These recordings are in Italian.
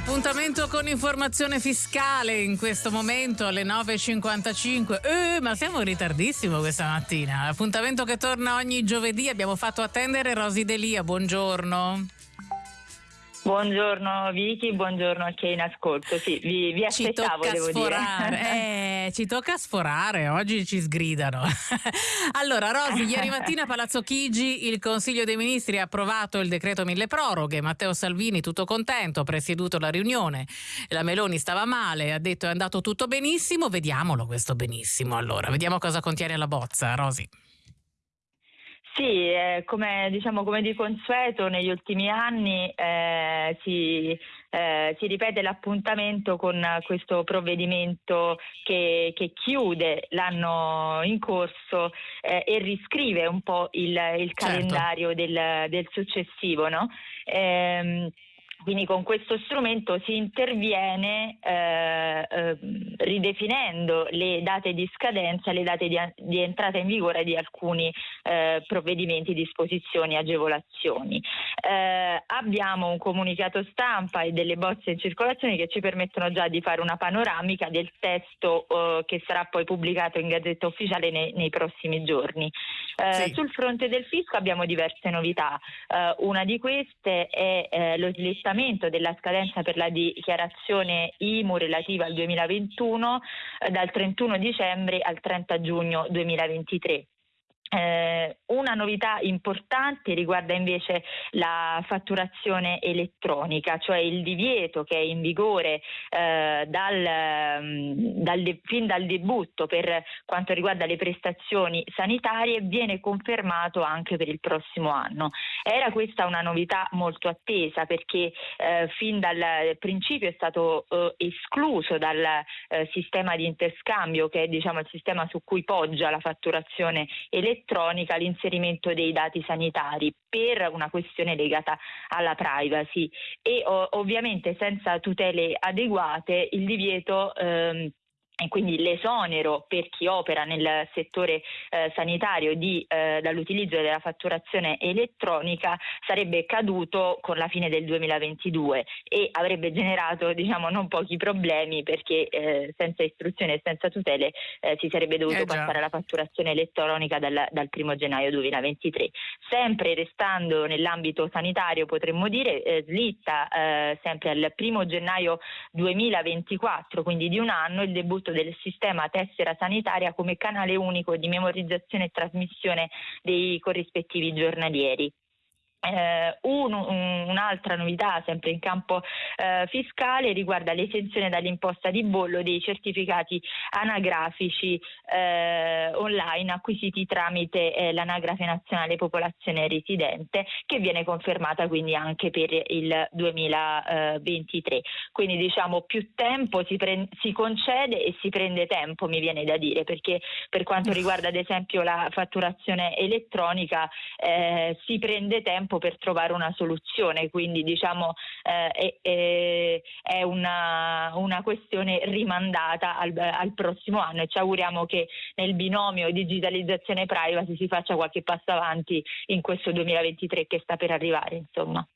Appuntamento con informazione fiscale in questo momento alle 9.55. Eh, ma siamo in ritardissimo questa mattina. Appuntamento che torna ogni giovedì. Abbiamo fatto attendere Rosi Delia. Buongiorno. Buongiorno Vicky, buongiorno a chi è in ascolto. Sì, vi, vi aspettavo, ci devo sforare. dire. Eh, ci tocca sforare, oggi ci sgridano. allora, Rosi, ieri mattina a Palazzo Chigi il Consiglio dei Ministri ha approvato il decreto mille proroghe. Matteo Salvini tutto contento, ha presieduto la riunione. La Meloni stava male, ha detto è andato tutto benissimo. Vediamolo questo benissimo allora, vediamo cosa contiene la bozza, Rosi. Sì, eh, come, diciamo, come di consueto negli ultimi anni eh, si, eh, si, ripete l'appuntamento con questo provvedimento che, che chiude l'anno in corso eh, e riscrive un po' il, il certo. calendario del, del successivo. No? Quindi con questo strumento si interviene eh, eh, ridefinendo le date di scadenza, le date di, di entrata in vigore di alcuni eh, provvedimenti, disposizioni, agevolazioni. Eh, abbiamo un comunicato stampa e delle bozze in circolazione che ci permettono già di fare una panoramica del testo eh, che sarà poi pubblicato in Gazzetta Ufficiale nei, nei prossimi giorni. Eh, sì. Sul fronte del fisco abbiamo diverse novità. una di queste è lo slittamento della scadenza per la dichiarazione IMU relativa al 2021 eh, dal 31 dicembre al 30 giugno 2023. Eh, una novità importante riguarda invece la fatturazione elettronica, cioè il divieto che è in vigore eh, dal, mm, dal, fin dal debutto per quanto riguarda le prestazioni sanitarie viene confermato anche per il prossimo anno. Era questa una novità molto attesa perché eh, fin dal principio è stato eh, escluso dal eh, sistema di interscambio che è diciamo, il sistema su cui poggia la fatturazione elettronica elettronica l'inserimento dei dati sanitari per una questione legata alla privacy. E ovviamente senza tutele adeguate il divieto ehm, e quindi l'esonero per chi opera nel settore eh, sanitario di, eh, dall'utilizzo della fatturazione elettronica sarebbe caduto con la fine del 2022 e avrebbe generato diciamo, non pochi problemi perché eh, senza istruzione e senza tutele eh, si sarebbe dovuto eh, passare alla fatturazione elettronica dal, dal 1 gennaio 2023. Sempre restando nell'ambito sanitario potremmo dire eh, slitta sempre al 1 gennaio 2024, quindi di un anno, il debutto del sistema tessera sanitaria come canale unico di memorizzazione e trasmissione dei corrispettivi giornalieri. Eh, un, un'altra novità sempre in campo eh, fiscale riguarda l'esenzione dall'imposta di bollo dei certificati anagrafici eh, online acquisiti tramite eh, l'anagrafe nazionale popolazione residente che viene confermata quindi anche per il 2023 quindi diciamo più tempo si, pre- si concede e si prende tempo mi viene da dire perché per quanto riguarda ad esempio la fatturazione elettronica eh, si prende tempo tempo per trovare una soluzione, quindi diciamo eh, è, è una, una, questione rimandata al, al, prossimo anno e ci auguriamo che nel binomio digitalizzazione e privacy si faccia qualche passo avanti in questo 2023 che sta per arrivare. Insomma.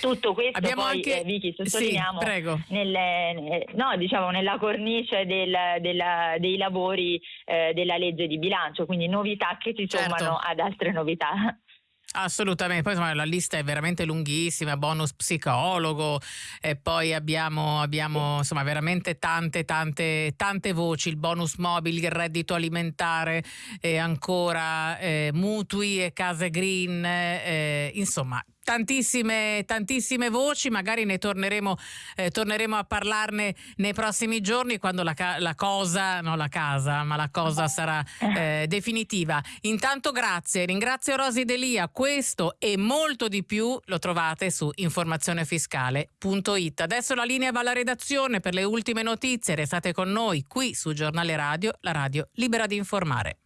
Tutto questo Abbiamo poi, anche... eh, Vicky, sottolineiamo sì, nelle, no, diciamo, nella cornice del, della, dei lavori eh, della legge di bilancio, quindi novità che si certo. sommano ad altre novità. Assolutamente, poi insomma, la lista è veramente lunghissima, bonus psicologo e poi abbiamo, abbiamo insomma, veramente tante, tante, tante voci, il bonus mobile, il reddito alimentare e ancora eh, mutui e case green, eh, insomma tantissime, tantissime voci, magari ne torneremo, eh, torneremo, a parlarne nei prossimi giorni quando la, la, cosa, non la casa, ma la cosa sarà eh, definitiva. Intanto grazie, ringrazio Rosi Delia, questo e molto di più lo trovate su informazionefiscale.it. Adesso la linea va alla redazione per le ultime notizie, restate con noi qui su Giornale Radio, la radio libera di informare.